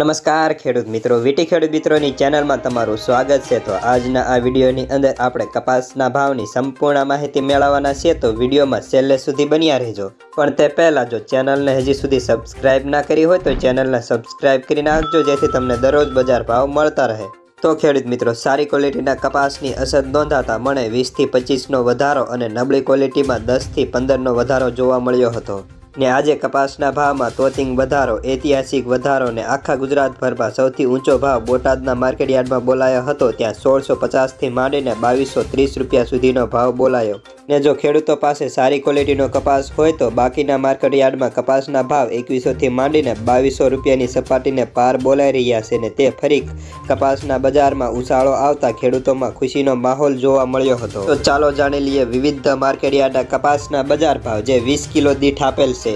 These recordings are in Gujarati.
નમસ્કાર, ખેડૂત મિત્રો. વીટી ખેડૂત મિત્રોની ચેનલમાં તમારું સ્વાગત છે. તો આજના આ વિડીયોની અંદર આપણે કપાસના ભાવની સંપૂર્ણ માહિતી મેળવવાના છીએ. તો વિડીયોમાં છેલ્લે સુધી બન્યા રહેજો. પણ તે પહેલાં જો ચેનલને હજી સુધી સબસ્ક્રાઇબ ના કરી હોય તો ચેનલને સબસ્ક્રાઇબ કરી નાખજો, જેથી તમને દરરોજ બજાર ભાવ મળતા રહે. તો ખેડૂત મિત્રો, સારી ક્વોલિટીના કપાસની અસર નોંધાતા મને વીસથી પચીસનો વધારો અને નબળી ક્વોલિટીમાં દસથી પંદરનો વધારો જોવા મળ્યો હતો. ને આજે કપાસના ભાવમાં તોતિંગ વધારો, ઐતિહાસિક વધારો ને આખા ગુજરાતભરમાં સૌથી ઊંચો ભાવ બોટાદના માર્કેટ યાર્ડમાં બોલાયો હતો. ત્યાં સોળસો પચાસથી માંડીને બાવીસો ત્રીસ રૂપિયા સુધીનો ભાવ બોલાયો. ને જો ખેડૂતો પાસે સારી ક્વોલિટીનો કપાસ હોય તો બાકીના માર્કેટ યાર્ડમાં કપાસના ભાવ એકવીસોથી માંડીને બાવીસો રૂપિયાની સપાટીને પાર બોલાઈ રહ્યા છે ને તે ફરી કપાસના બજારમાં ઉછાળો આવતા ખેડૂતોમાં ખુશીનો માહોલ જોવા મળ્યો હતો. તો ચાલો જાણી લઈએ વિવિધ માર્કેટ યાર્ડના કપાસના બજાર ભાવ જે વીસ કિલો દીઠ આપેલ છે.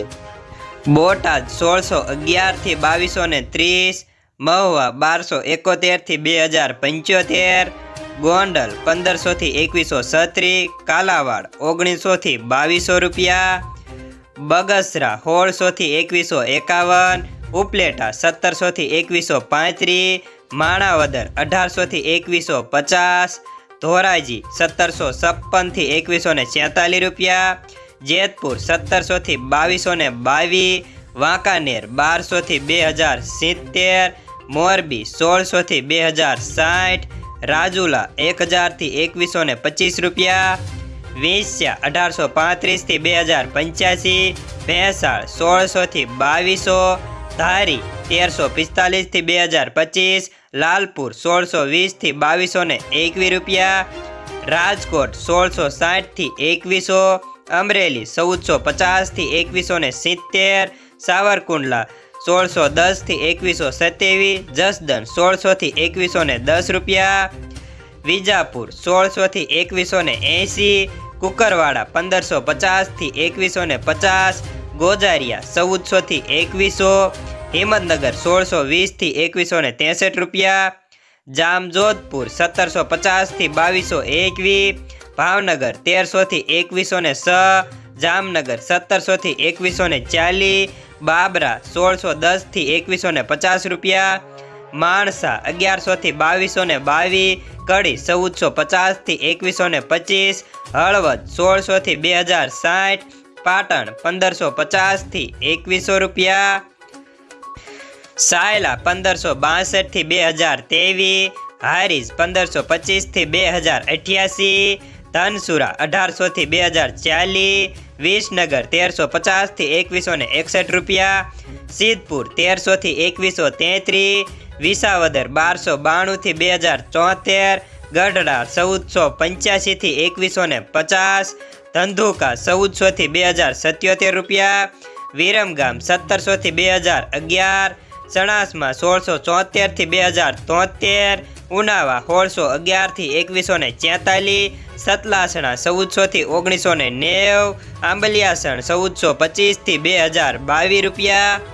બોટાદ સોળસો અગિયારથી બાવીસો ને ત્રીસ, મહુવા બારસો એકોતેરથી બે હજાર પંચોતેર ગોંડલ પંદરસોથી એકવીસો છત્રી કાલાવાડ ઓગણીસોથી બાવીસો રૂપિયા, બગસરા સોળસોથી એકવીસો એકાવન, ઉપલેટા સત્તરસોથી એકવીસો પાંત્રીસ, માણાવદર અઢારસોથી એકવીસો પચાસ, ધોરાજી સત્તરસો છપ્પનથી એકવીસો ને છેતાલીસ રૂપિયા, જેતપુર સત્તરસોથી બાવીસો ને બાવીસ, વાંકાનેર બારસોથી બે હજાર સિત્તેર, મોરબી સોળસોથી બે હજાર સાઠ રાજુલા એક હજારથી એકવીસો ને પચીસ રૂપિયા. વેસ્યા અઢારસો પાંત્રીસથી બે હજાર પંચ્યાસી. ભેંસાળ સોળસોથી બાવીસો. ધારી તેરસો પિસ્તાલીસથી બે હજાર પચીસ. લાલપુર સોળસો વીસથી બાવીસો ને એકવીસ રૂપિયા. રાજકોટ સોળસો સાઠથી એકવીસો. અમરેલી ચૌદસો પચાસથી એકવીસો ને સિત્તેર. સાવરકુંડલા સોળસો દસથી એકવીસો સત્યાવીસ જસદન સોળસોથી એકવીસો ને દસ રૂપિયા. વિજાપુર સોળસોથી એકવીસો ને એંસી કુકરવાડા પંદરસો પચાસથી એકવીસો ને પચાસ, ગોજારિયા ચૌદસોથી એકવીસો, હિંમતનગર સોળસો વીસથી એકવીસો ને ત્રેસઠ રૂપિયા. જામજોધપુર સત્તરસો પચાસથી બાવીસો એકવીસ, ભાવનગર તેરસોથી એકવીસો ને છ જામનગર સત્તરસોથી એકવીસો ને ચાલીસ બાબરા સોળસો દસથી એકવીસો ને પચાસ રૂપિયા, માણસા અગિયારસોથી બાવીસો ને બાવીસ કડી ચૌદસો પચાસથી એકવીસો ને પચીસ, હળવદ સોળસોથી બે હજાર સાઠ, પાટણ પંદરસો પચાસથી એકવીસો રૂપિયા, સાયલા પંદરસો બાસઠથી બે હજાર તેવીસ હારીજ પંદરસો પચીસથી બે હજાર અઠ્યાસી ધનસુરા અઢારસોથી બે હજાર ચાલીસ, વિસનગર તેરસો પચાસથી એકવીસો ને એકસઠ રૂપિયા, સિદ્ધપુર તેરસોથી એકવીસો તેત્રીસ, વિસાવદર બારસો બાણુંથી બે હજાર ચોતેર, ગઢડા ચૌદસો પંચ્યાસીથી એકવીસો ને પચાસ, ધંધુકા ચૌદસોથી બે હજાર સત્યોતેર રૂપિયા, વિરમગામ સત્તરસોથી બે હજાર અગિયાર, ચણાસમાં સોળસો ચોતેરથી બે હજાર તોતેર ઉનાવા, સોળસો અગિયારથી એકવીસો ને ચેતાલીસ સતલાસણા, ચૌદસોથી ઓગણીસો ને નેવ, આંબલિયાસણ, ચૌદસો પચીસથી બે હજાર બાવીસ રૂપિયા.